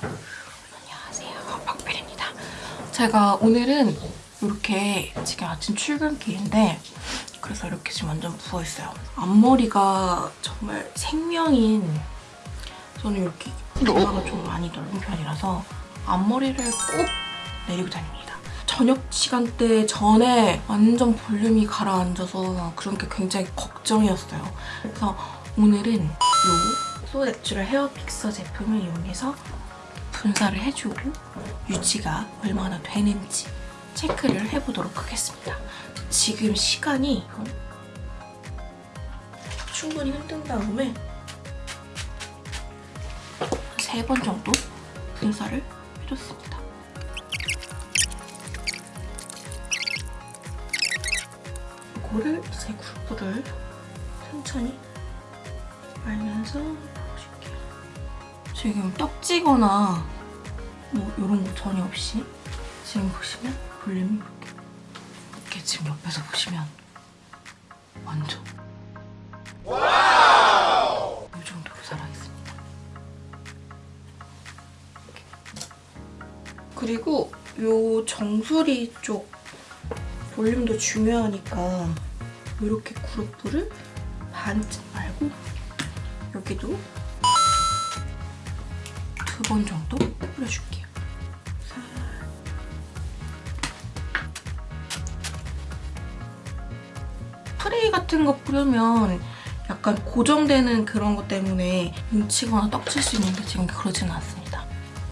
안녕하세요. 박별입니다. 제가 오늘은 이렇게 지금 아침 출근길인데 그래서 이렇게 지금 완전 부어있어요. 앞머리가 정말 생명인 저는 이렇게 이마가 좀 많이 넓은 편이라서 앞머리를 꼭 내리고 다닙니다. 저녁 시간대 전에 완전 볼륨이 가라앉아서 그런 게 굉장히 걱정이었어요. 그래서 오늘은 이 소내추럴 헤어 픽서 제품을 이용해서 분사를 해주고 유지가 얼마나 되는지 체크를 해보도록 하겠습니다. 지금 시간이 충분히 흔든 다음에 세 번 정도 분사를 해줬습니다. 이거를 제 그룹을 천천히 넣어줄게요. 지금 떡지거나 뭐 이런 거 전혀 없이 지금 보시면 볼륨이 이렇게 이렇게 지금 옆에서 보시면 완전 이 정도로 살아있습니다. 그리고 요 정수리 쪽 볼륨도 중요하니까 이렇게 그룹부를 반쯤 말고 여기도 두 번 정도 뿌려줄게요. 살. 프레이 같은 거 뿌리면 약간 고정되는 그런 것 때문에 뭉치거나 떡칠 수 있는데 지금 그러지는 않습니다.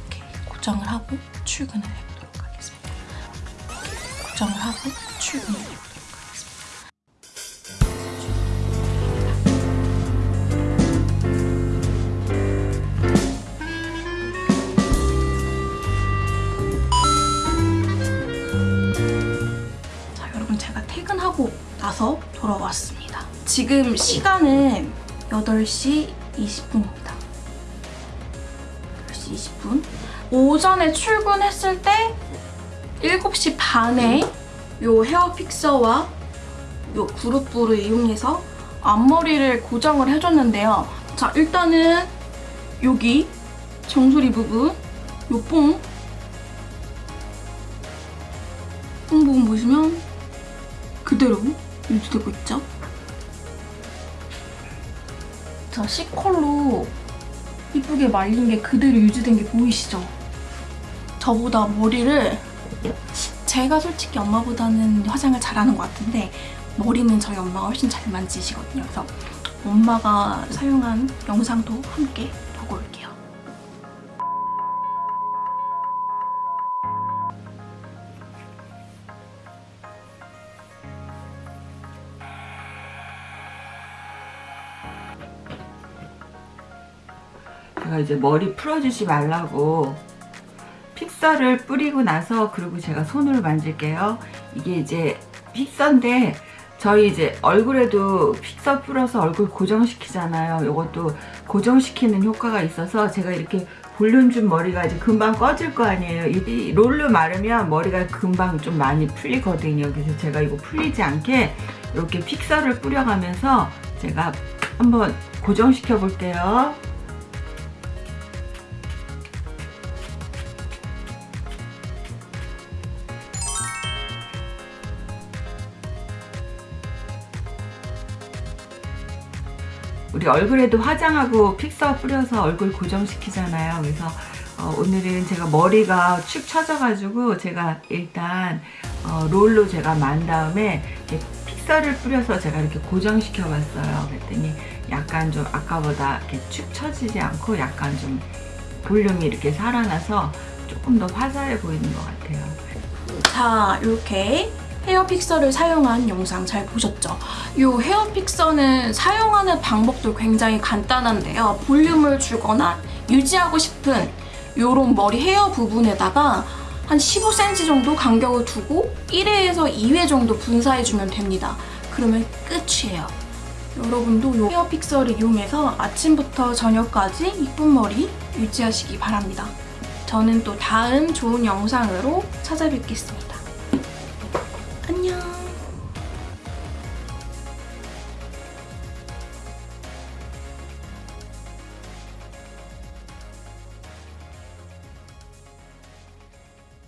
이렇게 고정을 하고 출근을 해보도록 하겠습니다. 고정을 하고 출근을 해보도록 하겠습니다. 나서 돌아왔습니다. 지금 시간은 8시 20분입니다. 8시 20분. 오전에 출근했을 때 7시 반에 요 헤어 픽서와 요 그룹부를 이용해서 앞머리를 고정을 해줬는데요. 자, 일단은 여기 정수리 부분, 요 뽕, 뽕 부분 보시면 그대로 유지되고 있죠? 자, C컬로 이쁘게 말린 게 그대로 유지된 게 보이시죠? 저보다 머리를 제가 솔직히 엄마보다는 화장을 잘하는 것 같은데 머리는 저희 엄마가 훨씬 잘 만지시거든요. 그래서 엄마가 사용한 영상도 함께 보고 올게요. 제가 이제 머리 풀어주지 말라고 픽서를 뿌리고 나서 그리고 제가 손으로 만질게요. 이게 이제 픽서인데 저희 이제 얼굴에도 픽서 뿌려서 얼굴 고정시키잖아요. 이것도 고정시키는 효과가 있어서 제가 이렇게 볼륨 준 머리가 이제 금방 꺼질 거 아니에요. 이 롤로 마르면 머리가 금방 좀 많이 풀리거든요. 그래서 제가 이거 풀리지 않게 이렇게 픽서를 뿌려가면서 제가 한번 고정시켜 볼게요. 우리 얼굴에도 화장하고 픽서 뿌려서 얼굴 고정시키잖아요. 그래서 어, 오늘은 제가 머리가 축 처져가지고 제가 일단 어, 롤로 제가 만 다음에 픽서를 뿌려서 제가 이렇게 고정시켜 봤어요. 그랬더니 약간 좀 아까보다 이렇게 축 처지지 않고 약간 좀 볼륨이 이렇게 살아나서 조금 더 화사해 보이는 것 같아요. 자, 이렇게 헤어 픽서를 사용한 영상 잘 보셨죠? 이 헤어 픽서는 사용하는 방법도 굉장히 간단한데요. 볼륨을 주거나 유지하고 싶은 이런 머리 헤어 부분에다가 한 15cm 정도 간격을 두고 1회에서 2회 정도 분사해주면 됩니다. 그러면 끝이에요. 여러분도 이 헤어 픽서를 이용해서 아침부터 저녁까지 이쁜 머리 유지하시기 바랍니다. 저는 또 다음 좋은 영상으로 찾아뵙겠습니다.